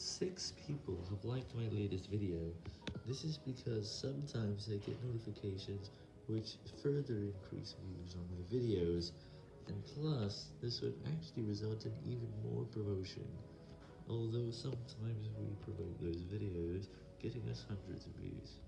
Six people have liked my latest video. This is because sometimes I get notifications which further increase views on my videos, and plus, this would actually result in even more promotion, although sometimes we promote those videos, getting us hundreds of views.